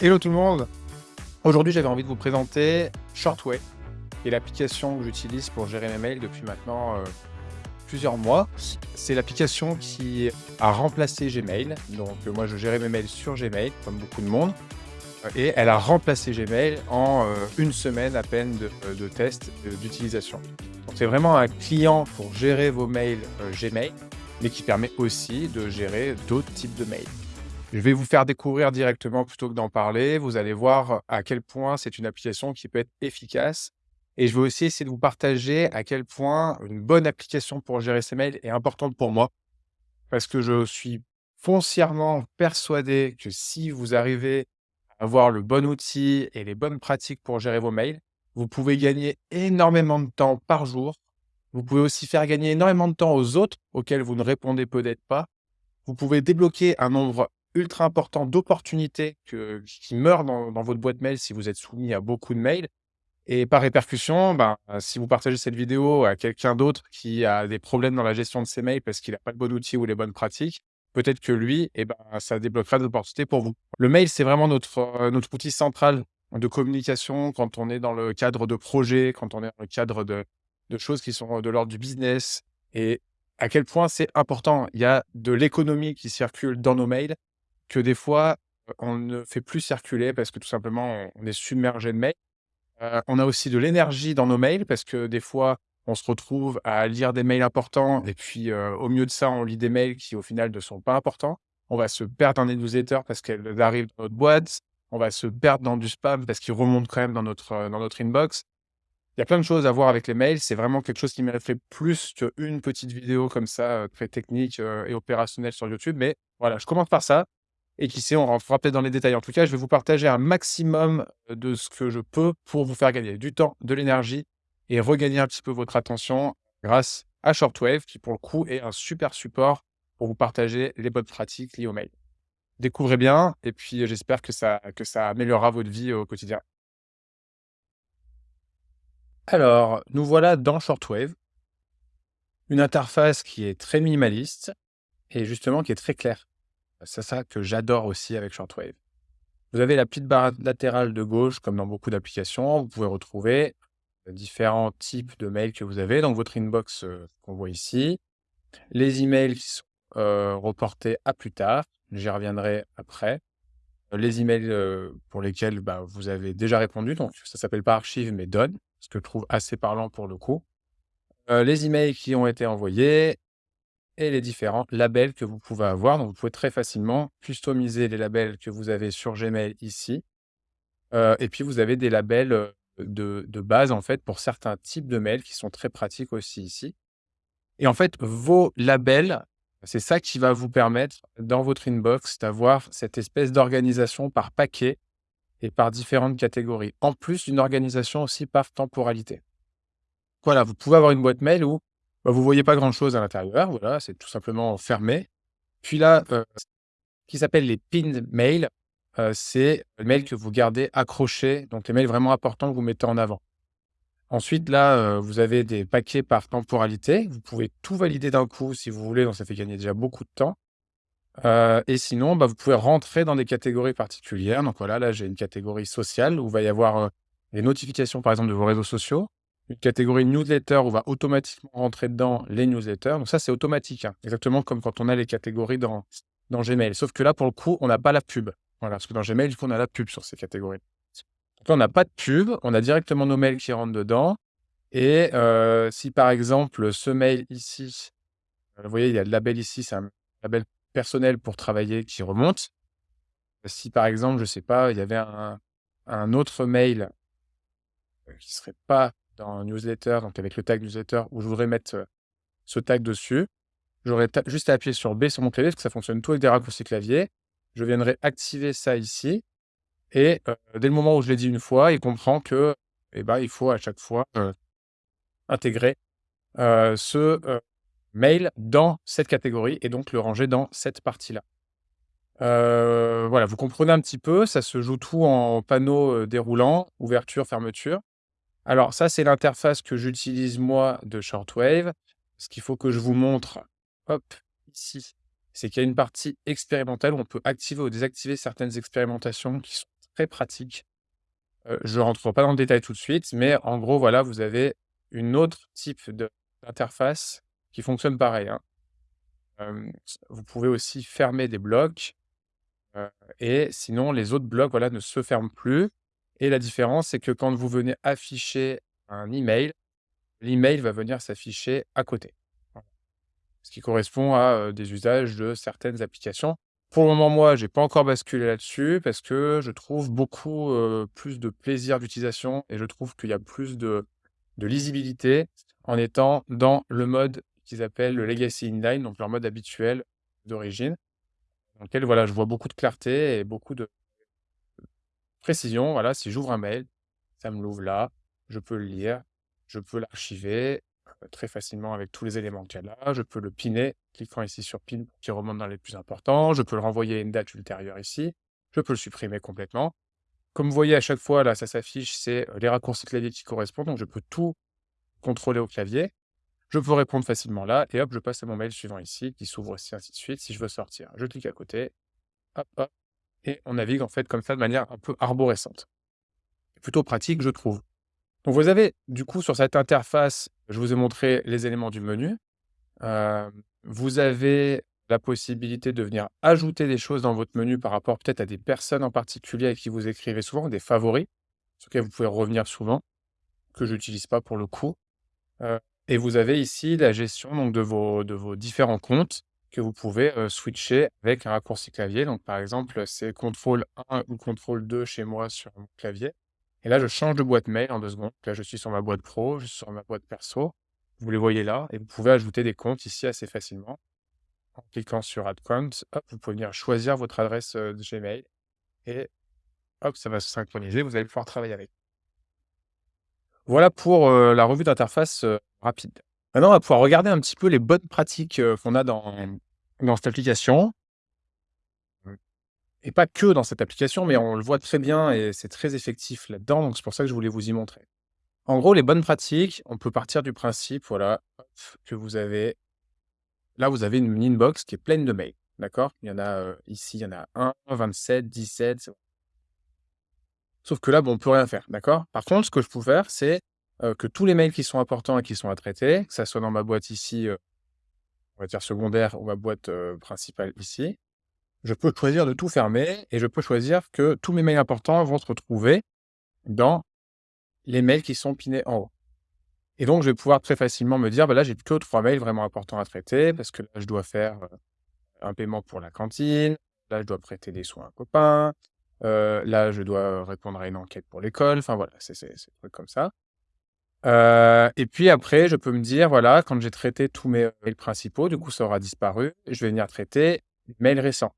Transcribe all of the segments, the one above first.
Hello tout le monde Aujourd'hui, j'avais envie de vous présenter Shortway, qui est l'application que j'utilise pour gérer mes mails depuis maintenant euh, plusieurs mois. C'est l'application qui a remplacé Gmail. Donc euh, moi, je gérais mes mails sur Gmail, comme beaucoup de monde. Et elle a remplacé Gmail en euh, une semaine à peine de, de test d'utilisation. Donc c'est vraiment un client pour gérer vos mails Gmail, mais qui permet aussi de gérer d'autres types de mails. Je vais vous faire découvrir directement plutôt que d'en parler. Vous allez voir à quel point c'est une application qui peut être efficace. Et je vais aussi essayer de vous partager à quel point une bonne application pour gérer ses mails est importante pour moi. Parce que je suis foncièrement persuadé que si vous arrivez à avoir le bon outil et les bonnes pratiques pour gérer vos mails, vous pouvez gagner énormément de temps par jour. Vous pouvez aussi faire gagner énormément de temps aux autres auxquels vous ne répondez peut-être pas. Vous pouvez débloquer un nombre ultra important d'opportunités qui meurent dans, votre boîte mail si vous êtes soumis à beaucoup de mails. Et par répercussion, ben, si vous partagez cette vidéo à quelqu'un d'autre qui a des problèmes dans la gestion de ses mails parce qu'il n'a pas le bon outil ou les bonnes pratiques, peut-être que lui, eh ben, ça débloquera des opportunités pour vous. Le mail, c'est vraiment notre, euh, notre outil central de communication quand on est dans le cadre de projets, quand on est dans le cadre de, de choses qui sont de l'ordre du business. Et à quel point c'est important. Il y a de l'économie qui circule dans nos mails que des fois, on ne fait plus circuler parce que tout simplement, on est submergé de mails. on a aussi de l'énergie dans nos mails parce que des fois, on se retrouve à lire des mails importants et puis au mieux de ça, on lit des mails qui au final ne sont pas importants. On va se perdre dans des newsletters parce qu'elles arrivent dans notre boîte. On va se perdre dans du spam parce qu'ils remontent quand même dans notre, dans notre inbox. Il y a plein de choses à voir avec les mails. C'est vraiment quelque chose qui mériterait plus qu'une petite vidéo comme ça, très technique et opérationnelle sur YouTube. Mais voilà, je commence par ça. Et qui sait, on rentrera peut-être dans les détails. En tout cas, je vais vous partager un maximum de ce que je peux pour vous faire gagner du temps, de l'énergie et regagner un petit peu votre attention grâce à Shortwave, qui pour le coup est un super support pour vous partager les bonnes pratiques liées au mail. Découvrez bien et puis j'espère que ça, que ça améliorera votre vie au quotidien. Alors, nous voilà dans Shortwave, une interface qui est très minimaliste et justement qui est très claire. C'est ça que j'adore aussi avec Shortwave. Vous avez la petite barre latérale de gauche, comme dans beaucoup d'applications. Vous pouvez retrouver différents types de mails que vous avez. Donc, votre inbox qu'on voit ici. Les emails qui sont reportés à plus tard. J'y reviendrai après. Les emails pour lesquels bah, vous avez déjà répondu. Donc, ça s'appelle pas archive, mais donne, ce que je trouve assez parlant pour le coup. les emails qui ont été envoyés, et les différents labels que vous pouvez avoir. Donc, vous pouvez très facilement customiser les labels que vous avez sur Gmail ici. et puis, vous avez des labels de, de, base, en fait, pour certains types de mails qui sont très pratiques aussi ici. Et en fait, vos labels, c'est ça qui va vous permettre, dans votre inbox, d'avoir cette espèce d'organisation par paquet et par différentes catégories. En plus d'une organisation aussi par temporalité. Voilà, vous pouvez avoir une boîte mail où bah, vous voyez pas grand-chose à l'intérieur. Voilà, c'est tout simplement fermé. Puis là, euh, ce qui s'appelle les pinned mails, euh, c'est les mails que vous gardez accrochés, donc les mails vraiment importants que vous mettez en avant. Ensuite, là, euh, vous avez des paquets par temporalité. Vous pouvez tout valider d'un coup si vous voulez, donc ça fait gagner déjà beaucoup de temps. et sinon, bah, vous pouvez rentrer dans des catégories particulières. Donc voilà, là, j'ai une catégorie sociale où il va y avoir les notifications, par exemple, de vos réseaux sociaux une catégorie newsletter où va automatiquement rentrer dedans les newsletters. Donc ça, c'est automatique, hein. exactement comme quand on a les catégories dans, dans Gmail. Sauf que là, pour le coup, on n'a pas la pub. Voilà, parce que dans Gmail, on a la pub sur ces catégories. Donc là, on n'a pas de pub, on a directement nos mails qui rentrent dedans. Et euh, si par exemple, ce mail ici, euh, vous voyez, il y a le label ici, c'est un label personnel pour travailler qui remonte. Si par exemple, je ne sais pas, il y avait un, un autre mail euh, qui ne serait pas dans newsletter, donc avec le tag newsletter, où je voudrais mettre ce tag dessus. J'aurais juste à appuyer sur B sur mon clavier, parce que ça fonctionne tout avec des raccourcis clavier. Je viendrai activer ça ici. Et dès le moment où je l'ai dit une fois, il comprend que eh ben, il faut à chaque fois intégrer ce mail dans cette catégorie et donc le ranger dans cette partie-là. voilà, vous comprenez un petit peu, ça se joue tout en panneau déroulant, ouverture, fermeture. Alors ça, c'est l'interface que j'utilise moi de Shortwave. Ce qu'il faut que je vous montre, hop, ici, c'est qu'il y a une partie expérimentale où on peut activer ou désactiver certaines expérimentations qui sont très pratique. Heu, je rentre pas dans le détail tout de suite, mais en gros, voilà, vous avez une autre type d'interface qui fonctionne pareil, hein. Vous pouvez aussi fermer des blocs, heu et sinon les autres blocs, voilà, ne se ferment plus et la différence, c'est que quand vous venez afficher un email, l'email va venir s'afficher à côté. Ce qui correspond à, des usages de certaines applications. Pour le moment, moi, j'ai pas encore basculé là-dessus parce que je trouve beaucoup, plus de plaisir d'utilisation et je trouve qu'il y a plus de de lisibilité en étant dans le mode qu'ils appellent le legacy inline, donc leur mode habituel d'origine, dans lequel, voilà, je vois beaucoup de clarté et beaucoup de précision. Voilà, si j'ouvre un mail, ça me l'ouvre là, je peux le lire, je peux l'archiver, heu, très facilement avec tous les éléments qu'il y a là. Je peux le pinner, cliquant ici sur pin qu'il remonte dans les plus importants. Je peux le renvoyer à une date ultérieure ici. Je peux le supprimer complètement. Comme vous voyez à chaque fois là, ça s'affiche, c'est, heu, les raccourcis clavier qui correspondent, donc je peux tout contrôler au clavier. Je peux répondre facilement là et hop, je passe à mon mail suivant ici, qui s'ouvre aussi, ainsi de suite. Si je veux sortir, je clique à côté, hop, hop et on navigue en fait comme ça de manière un peu arborescente. Plutôt pratique, je trouve. Vous avez du coup sur cette interface, je vous ai montré les éléments du menu. Hem, vous avez la possibilité de venir ajouter des choses dans votre menu par rapport peut-être à des personnes en particulier avec qui vous écrivez souvent, des favoris, sur lesquels vous pouvez revenir souvent, que j'utilise pas pour le coup. Heu et vous avez ici la gestion de vos différents comptes que vous pouvez, switcher avec un raccourci clavier. Donc par exemple, c'est contrôle 1 ou contrôle 2 chez moi sur mon clavier et là, je change de boîte mail en 2 secondes. Là, je suis sur ma boîte pro, je suis sur ma boîte perso. Vous les voyez là et vous pouvez ajouter des comptes ici assez facilement. En cliquant sur add count, hop, vous pouvez venir choisir votre adresse, de Gmail et hop, ça va se synchroniser, vous allez pouvoir travailler avec. Voilà pour, la revue d'interface, rapide. Maintenant, on va pouvoir regarder un petit peu les bonnes pratiques, qu'on a dans dans cette application. Et pas que dans cette application, mais on le voit très bien et c'est très effectif là-dedans, donc c'est pour ça que je voulais vous y montrer. En gros, les bonnes pratiques, on peut partir du principe, voilà, que vous avez là, vous avez une inbox qui est pleine de mails, d'accord? Il y en a, ici, il y en a 1, 27, 17, c'est Sauf que là, bon, on peut rien faire, d'accord? Par contre, ce que je peux faire, c'est, heu, que tous les mails qui sont importants et qui sont à traiter, que ça soit dans ma boîte ici, heu, on va dire secondaire ou ma boîte, heu, principale ici, je peux choisir de tout fermer et je peux choisir que tous mes mails importants vont se retrouver dans les mails qui sont pinés en haut. Et donc, je vais pouvoir très facilement me dire: «Bah, là, j'ai que 3 mails vraiment importants à traiter parce que là, je dois faire, heu, un paiement pour la cantine, là, je dois prêter des sous à un copain, là, je dois répondre à une enquête pour l'école». Enfin voilà, c'est des trucs comme ça. Heu et puis après, je peux me dire: «Voilà, quand j'ai traité tous mes mails principaux, du coup, ça aura disparu, je vais venir traiter les mails récents».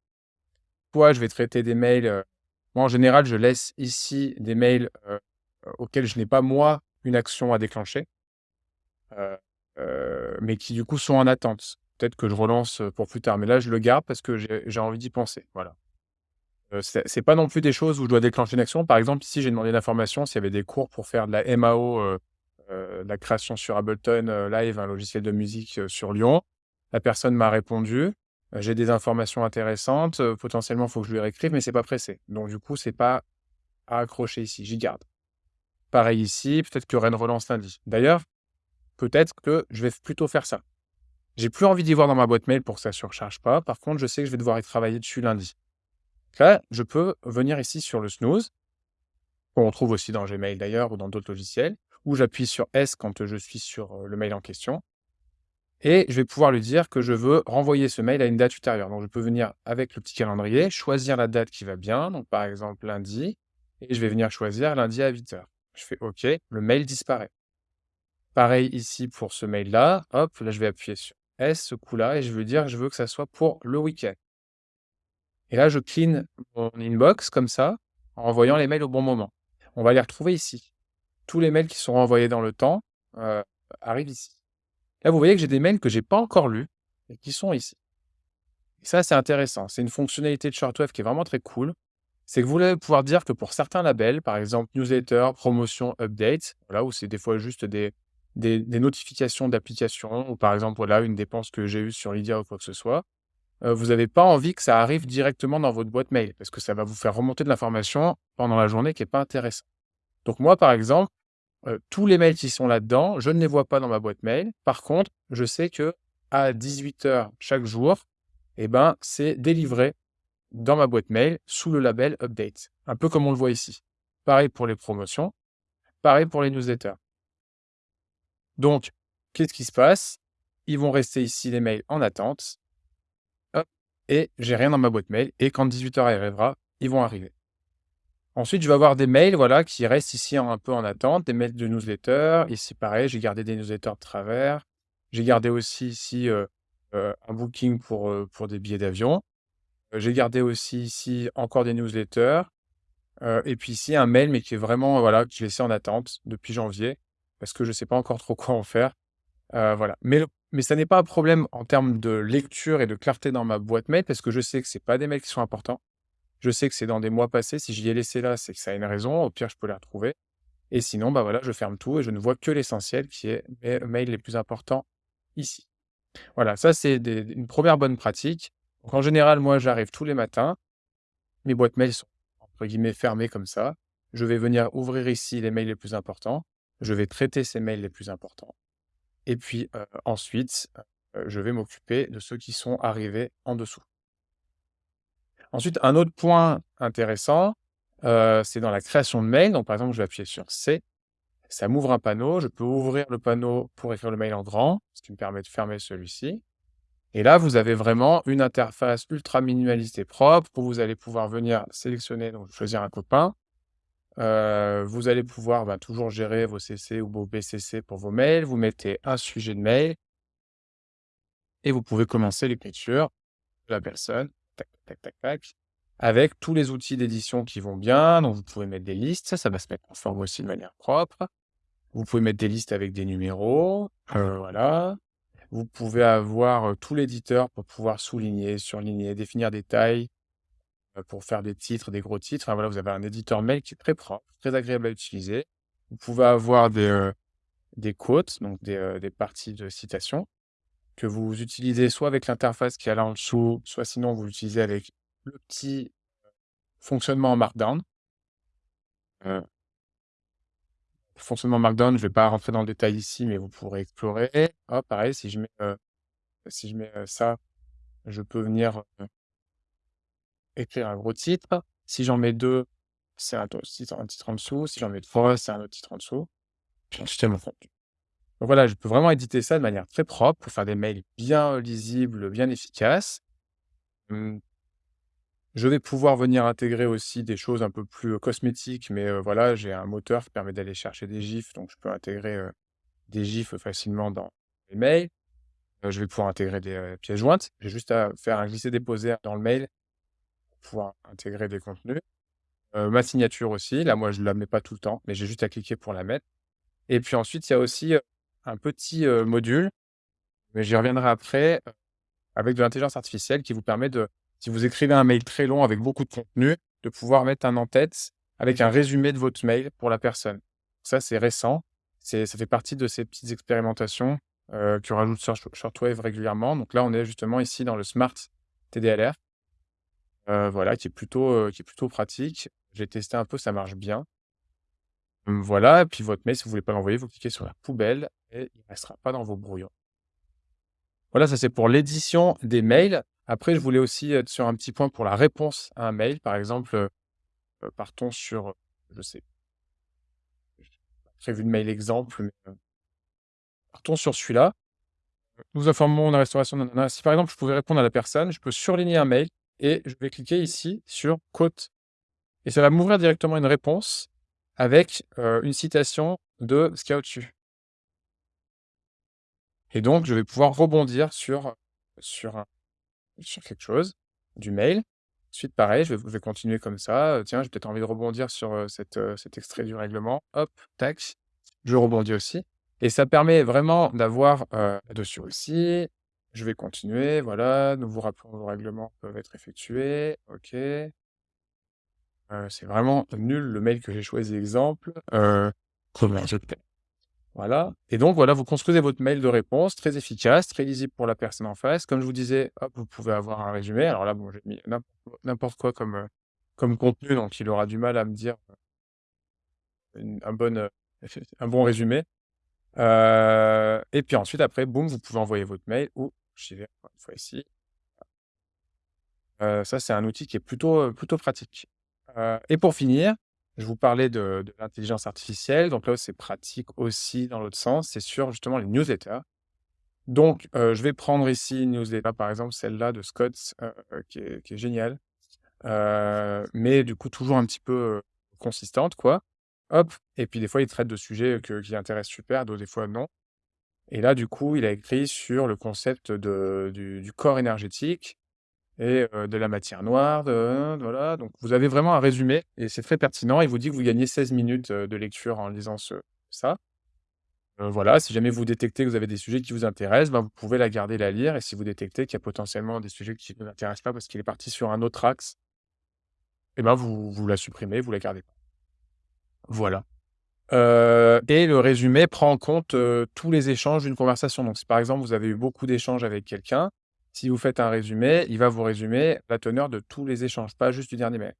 Soit je vais traiter des mails, heu moi, en général, je laisse ici des mails, heu, auxquels je n'ai pas, moi, une action à déclencher. Mais qui du coup sont en attente. Peut-être que je relance, pour plus tard, mais là je le garde parce que j'ai envie d'y penser, voilà. Heu, c'est pas non plus des choses où je dois déclencher une action. Par exemple, ici, j'ai demandé l'information s'il y avait des cours pour faire de la MAO, la création sur Ableton, heu, Live, un logiciel de musique, heu, sur Lyon. La personne m'a répondu, j'ai des informations intéressantes, potentiellement, il faut que je lui réécrive, mais c'est pas pressé. Donc du coup, c'est pas à accrocher ici, j'y garde. Pareil ici, peut-être aura une relance lundi. D'ailleurs Peut-être que je vais plutôt faire ça. J'ai plus envie d'y voir dans ma boîte mail pour que ça surcharge pas. Par contre, je sais que je vais devoir y travailler dessus lundi. Là, je peux venir ici sur le snooze, qu'on trouve aussi dans Gmail d'ailleurs ou dans d'autres logiciels, où j'appuie sur S quand je suis sur le mail en question. Et je vais pouvoir lui dire que je veux renvoyer ce mail à une date ultérieure. Donc, je peux venir avec le petit calendrier, choisir la date qui va bien. Donc, par exemple, lundi. Et je vais venir choisir lundi à 8 heures. Je fais OK, le mail disparaît. Pareil ici pour ce mail-là, hop, là je vais appuyer sur S, ce coup-là, et je veux dire, je veux que ça soit pour le week-end. Et là, je clean mon inbox comme ça, en envoyant les mails au bon moment. On va les retrouver ici. Tous les mails qui sont envoyés dans le temps euh, arrivent ici. Là, vous voyez que j'ai des mails que j'ai pas encore lus et qui sont ici. Et ça, c'est intéressant. C'est une fonctionnalité de Shortwave qui est vraiment très cool. C'est que vous allez pouvoir dire que pour certains labels, par exemple newsletter, promotion, update, où c'est des fois juste des, des, notifications d'applications ou par exemple, une dépense que j'ai eue sur Lydia ou quoi que ce soit, heu, vous avez pas envie que ça arrive directement dans votre boîte mail parce que ça va vous faire remonter de l'information pendant la journée qui est pas intéressant. Donc moi, par exemple, heu, tous les mails qui sont là-dedans, je ne les vois pas dans ma boîte mail. Par contre, je sais qu'à 18:00 chaque jour et ben, c'est délivré dans ma boîte mail sous le label update, un peu comme on le voit ici. Pareil pour les promotions, pareil pour les newsletters. Donc, qu'est-ce qui se passe? Ils vont rester ici les mails en attente. Et j'ai rien dans ma boîte mail et quand 18:00 arrivera, ils vont arriver. Ensuite, je vais avoir des mails, voilà, qui restent ici un peu en attente, des mails de newsletter. Ici, pareil, j'ai gardé des newsletters de travers. J'ai gardé aussi ici, heu heu, un booking pour, heu, pour des billets d'avion. J'ai gardé aussi ici encore des newsletters, et puis ici un mail, mais qui est vraiment, voilà, que j'ai laissé en attente depuis janvier parce que je sais pas encore trop quoi en faire. Voilà. Mais mais ça n'est pas un problème en termes de lecture et de clarté dans ma boîte mail parce que je sais que c'est pas des mails qui sont importants. Je sais que c'est dans des mois passés. Si je l'ai laissé là, c'est que ça a une raison. Au pire, je peux les retrouver et sinon, bah, voilà, je ferme tout et je ne vois que l'essentiel qui est mes mails les plus importants ici. Voilà, ça, c'est une 1re bonne pratique. En général, moi, j'arrive tous les matins. Mes boîtes mails sont entre guillemets «fermées» comme ça. Je vais venir ouvrir ici les mails les plus importants. Je vais traiter ces mails les plus importants et puis, heu, ensuite, heu, je vais m'occuper de ceux qui sont arrivés en dessous. Ensuite, un autre point intéressant, heu, c'est dans la création de mail. Donc par exemple, je vais appuyer sur C. Ça m'ouvre un panneau. Je peux ouvrir le panneau pour écrire le mail en grand, ce qui me permet de fermer celui-ci et là, vous avez vraiment une interface ultra minimaliste et propre où vous allez pouvoir venir sélectionner, donc choisir un copain. Heu, vous allez pouvoir, bah, toujours gérer vos CC ou vos BCC pour vos mails. Vous mettez un sujet de mail et vous pouvez commencer l'écriture de la personne, avec tous les outils d'édition qui vont bien. Donc vous pouvez mettre des listes, ça, va se mettre en forme aussi de manière propre. Vous pouvez mettre des listes avec des numéros, heu, voilà. Vous pouvez avoir, heu, tout l'éditeur pour pouvoir souligner, surligner, définir des tailles, heu, pour faire des titres, des gros titres. Enfin voilà, vous avez un éditeur mail qui est très propre, très agréable à utiliser. Vous pouvez avoir des, des quotes, donc des, des parties de citation que vous utilisez soit avec l'interface qui est là en dessous, soit sinon vous l'utilisez avec le petit fonctionnement en markdown. Heu fonctionnement markdown, je vais pas rentrer dans le détail ici, mais vous pourrez explorer. Pareil, si je mets, heu, si je mets, heu, ça, je peux venir, écrire un gros titre. Si j'en mets 2, c'est un titre en dessous. Si j'en mets 3, c'est un autre titre en dessous. Puis Voilà, je peux vraiment éditer ça de manière très propre pour faire des mails bien lisibles, bien efficaces. Mmh. Je vais pouvoir venir intégrer aussi des choses un peu plus, heu, cosmétiques, mais, heu, voilà, j'ai un moteur qui permet d'aller chercher des gifs, donc je peux intégrer, heu, des gifs facilement dans les mails. Je vais pouvoir intégrer des, pièces jointes. J'ai juste à faire un glisser-déposer dans le mail pour pouvoir intégrer des contenus. Ma signature aussi, là, moi, je la mets pas tout le temps, mais j'ai juste à cliquer pour la mettre et puis ensuite, il y a aussi, un petit, module, mais j'y reviendrai après, avec de l'intelligence artificielle qui vous permet de si vous écrivez un mail très long avec beaucoup de contenu, de pouvoir mettre un en-tête avec un résumé de votre mail pour la personne. Ça, c'est récent. Ça fait partie de ces petites expérimentations, que rajoute Short Shortwave régulièrement. Donc là, on est justement ici dans le Smart TDLR. Voilà, qui est plutôt, qui est plutôt pratique. J'ai testé un peu, ça marche bien. Voilà et puis votre mail, si vous voulez pas l'envoyer, vous cliquez sur la poubelle et il restera pas dans vos brouillons. Voilà, ça, c'est pour l'édition des mails. Après, je voulais aussi être sur un petit point pour la réponse à un mail. Par exemple, heu heu, partons sur, je sais prévu de mail exemple, mais, heu partons sur celui-là. «Nous informons la restauration nanana». Si par exemple, je pouvais répondre à la personne, je peux surligner un mail et je vais cliquer ici sur «Quote» et ça va m'ouvrir directement une réponse avec, une citation de ce. Et donc je vais pouvoir rebondir sur sur sur quelque chose du mail. Ensuite, pareil, je vais continuer comme ça, tiens, j'ai peut-être envie de rebondir sur, cet, extrait du règlement. Hop, tac, je rebondis aussi et ça permet vraiment d'avoir, heu, dessus aussi, je vais continuer, voilà, nous vous rappelons vos règlements peuvent être effectués, OK. C'est vraiment nul le mail que j'ai choisi exemple, heu, comment je fais? Voilà et donc voilà, vous construisez votre mail de réponse très efficace, très lisible pour la personne en face. Comme je vous disais, hop, vous pouvez avoir un résumé. Alors là, bon, j'ai mis n'importe quoi comme, comme contenu, donc il aura du mal à me dire, une un bon, heu, un bon résumé. Et puis ensuite après, boum, vous pouvez envoyer votre mail ou j'y vais encore une fois ici. Ça, c'est un outil qui est plutôt pratique. Et pour finir, je vous parlais de l'intelligence artificielle, donc là c'est pratique aussi dans l'autre sens, c'est sur justement les newsletters. Donc, je vais prendre ici une newsletter, par exemple, celle-là de Scott, qui est géniale, mais du coup toujours un petit peu, consistante, quoi. Hop et puis des fois, il traite de sujets qui intéressent super, d'autres des fois non et là, du coup, il a écrit sur le concept du corps énergétique et de la matière noire, voilà, donc vous avez vraiment un résumé et c'est très pertinent. Il vous dit que vous gagnez 16 minutes, de lecture en lisant ce ça. Voilà, si jamais vous détectez que vous avez des sujets qui vous intéressent, ben, vous pouvez la garder, la lire et si vous détectez qu'il y a potentiellement des sujets qui ne vous intéressent pas parce qu'il est parti sur un autre axe et ben, vous vous la supprimez, vous la gardez pas. Voilà. Et le résumé prend en compte, tous les échanges d'une conversation. Donc si par exemple, vous avez eu beaucoup d'échanges avec quelqu'un, si vous faites un résumé, il va vous résumer la teneur de tous les échanges, pas juste du dernier mail.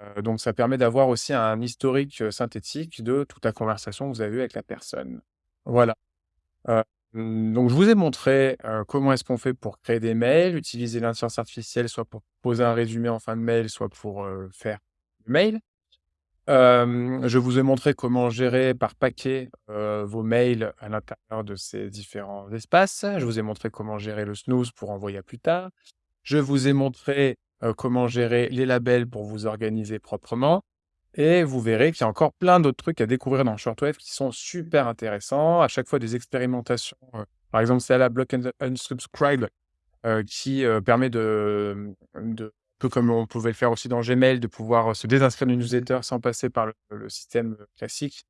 Heu, donc ça permet d'avoir aussi un historique, heu, synthétique de toute la conversation que vous avez eue avec la personne. Voilà. Heu, mmh, donc je vous ai montré, comment est-ce qu'on fait pour créer des mails, utiliser l'intelligence artificielle, soit pour poser un résumé en fin de mail, soit pour, faire le mail. Je vous ai montré comment gérer par paquet, vos mails à l'intérieur de ces différents espaces. Je vous ai montré comment gérer le snooze pour envoyer à plus tard. Je vous ai montré, comment gérer les labels pour vous organiser proprement et vous verrez qu'il y a encore plein d'autres trucs à découvrir dans Shortwave qui sont super intéressants. À chaque fois des expérimentations, par exemple, celle-là, Block and Unsubscribe, qui, permet de, mmh, peu comme on pouvait le faire aussi dans Gmail, de pouvoir, heu, se désinscrire d'une newsletter sans passer par le le système, heu, classique.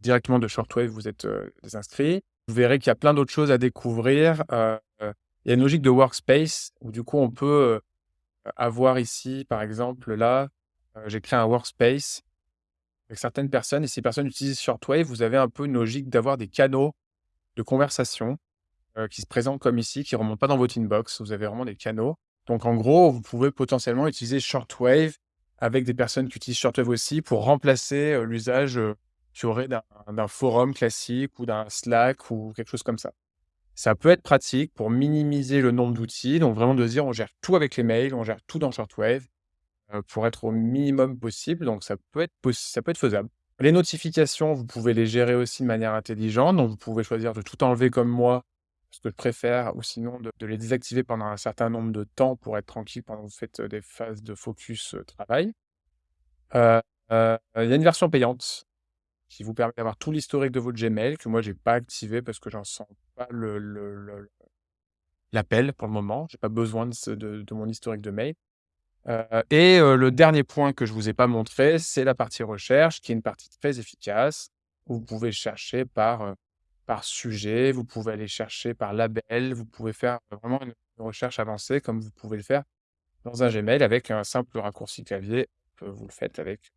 Directement de Shortwave, vous êtes, heu, désinscrit. Vous verrez qu'il y a plein d'autres choses à découvrir, il y a une logique de workspace où du coup on peut, avoir ici, par exemple, là, j'ai créé un workspace avec certaines personnes et ces personnes utilisent Shortwave, vous avez un peu une logique d'avoir des canaux de conversation qui se présentent comme ici, qui remontent pas dans votre inbox. Vous avez vraiment des canaux. Donc en gros, vous pouvez potentiellement utiliser Shortwave avec des personnes qui utilisent Shortwave aussi pour remplacer, heu, l'usage, heu, qu'il y aurait d'un forum classique ou d'un Slack ou quelque chose comme ça. Ça peut être pratique pour minimiser le nombre d'outils, donc vraiment de dire: «On gère tout avec les mails, on gère tout dans Shortwave», heu, pour être au minimum possible, donc ça peut être ça peut être faisable. Les notifications, vous pouvez les gérer aussi de manière intelligente, donc vous pouvez choisir de tout enlever comme moi, ce que je préfère ou sinon de les désactiver pendant un certain nombre de temps pour être tranquille pendant que vous faites, des phases de focus, travail. Il y a une version payante qui vous permet d'avoir tout l'historique de votre Gmail que moi j'ai pas activé parce que j'en sens pas le le l'appel pour le moment. J'ai pas besoin de mon historique de mail. Et le dernier point que je vous ai pas montré, c'est la partie recherche qui est une partie très efficace où vous pouvez chercher par, par sujet, vous pouvez aller chercher par label, vous pouvez faire vraiment une recherche avancée comme vous pouvez le faire dans un Gmail avec un simple raccourci clavier. Heu, vous le faites avec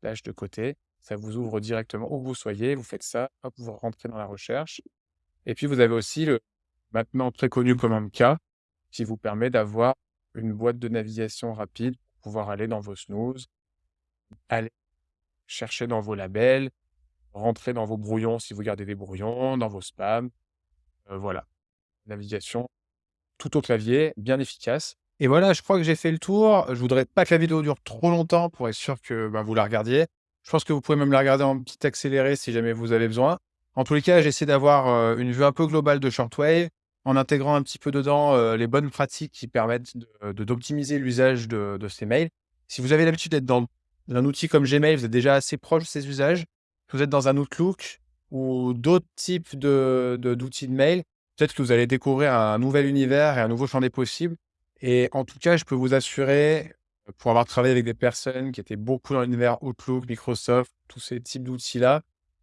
slash de côté, ça vous ouvre directement où vous soyez, vous faites ça, hop, vous rentrez dans la recherche et puis vous avez aussi le maintenant très connu comme MK qui vous permet d'avoir une boîte de navigation rapide pour pouvoir aller dans vos snooze, aller chercher dans vos labels, rentrer dans vos brouillons si vous gardez des brouillons, dans vos spams, heu, voilà. Navigation tout au clavier, bien efficace et voilà, je crois que j'ai fait le tour. Je voudrais pas que la vidéo dure trop longtemps pour être sûr que, bah, vous la regardiez. Je pense que vous pouvez même la regarder en petit accéléré si jamais vous avez besoin. En tous les cas, j'essaie d'avoir, heu, une vue un peu globale de Shortwave en intégrant un petit peu dedans, heu, les bonnes pratiques qui permettent d'optimiser l'usage de de ces mails. Si vous avez l'habitude d'être dans un outil comme Gmail, vous êtes déjà assez proche de ces usages. Vous êtes dans un Outlook ou d'autres types de de d'outils de mail, peut-être que vous allez découvrir un nouvel univers et un nouveau champ des possibles. Et en tout cas, je peux vous assurer, pour avoir travaillé avec des personnes qui étaient beaucoup dans l'univers Outlook, Microsoft, tous ces types d'outils-là,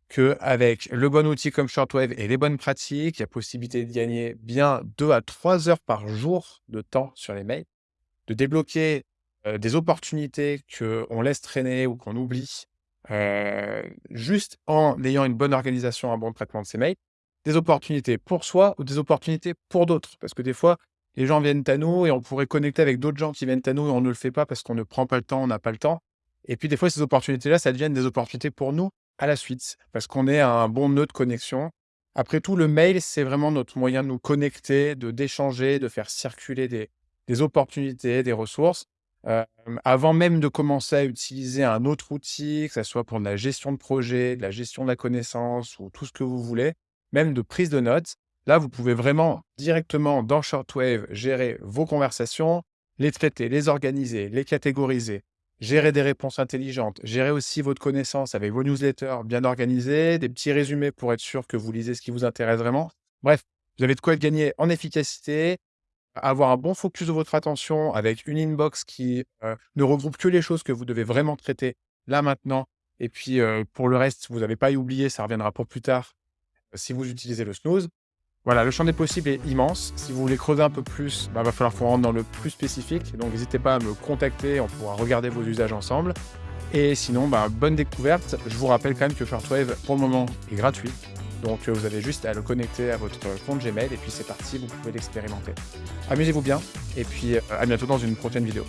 qu'avec le bon outil comme Shortwave et les bonnes pratiques, il y a possibilité de gagner bien 2 à 3 heures par jour de temps sur les mails, de débloquer, heu, des opportunités qu'on laisse traîner ou qu'on oublie, heu, juste en ayant une bonne organisation, un bon traitement de ses mails, des opportunités pour soi ou des opportunités pour d'autres. Parce que des fois, les gens viennent à nous et on pourrait connecter avec d'autres gens qui viennent à nous et on ne le fait pas parce qu'on ne prend pas le temps, on n'a pas le temps. Et puis des fois, ces opportunités-là, ça deviennent des opportunités pour nous à la suite, parce qu'on est à un bon nœud de connexion. Après tout, le mail, c'est vraiment notre moyen de nous connecter, de d'échanger, de faire circuler des des opportunités, des ressources. Avant même de commencer à utiliser un autre outil, que ça soit pour la gestion de projet, de la gestion de la connaissance ou tout ce que vous voulez, même de prise de notes, là, vous pouvez vraiment directement dans Shortwave gérer vos conversations, les traiter, les organiser, les catégoriser, gérer des réponses intelligentes, gérer aussi votre connaissance avec vos newsletters bien organisés, des petits résumés pour être sûr que vous lisez ce qui vous intéresse vraiment. Bref, vous avez de quoi gagner en efficacité, avoir un bon focus de votre attention avec une inbox qui, heu, ne regroupe que les choses que vous devez vraiment traiter là, maintenant et puis, heu, pour le reste, vous n'avez pas à y oublier, ça reviendra pour plus tard, euh, si vous utilisez le snooze. Voilà, le champ des possibles est immense. Si vous voulez creuser un peu plus, bah, va falloir qu'on rentre dans le plus spécifique. Donc n'hésitez pas à me contacter, on pourra regarder vos usages ensemble. Et sinon, bah, bonne découverte. Je vous rappelle quand même que Shortwave, pour le moment, est gratuit. Donc, euh, vous avez juste à le connecter à votre compte Gmail et puis c'est parti, vous pouvez l'expérimenter. Amusez-vous bien et puis euh, à bientôt dans une prochaine vidéo.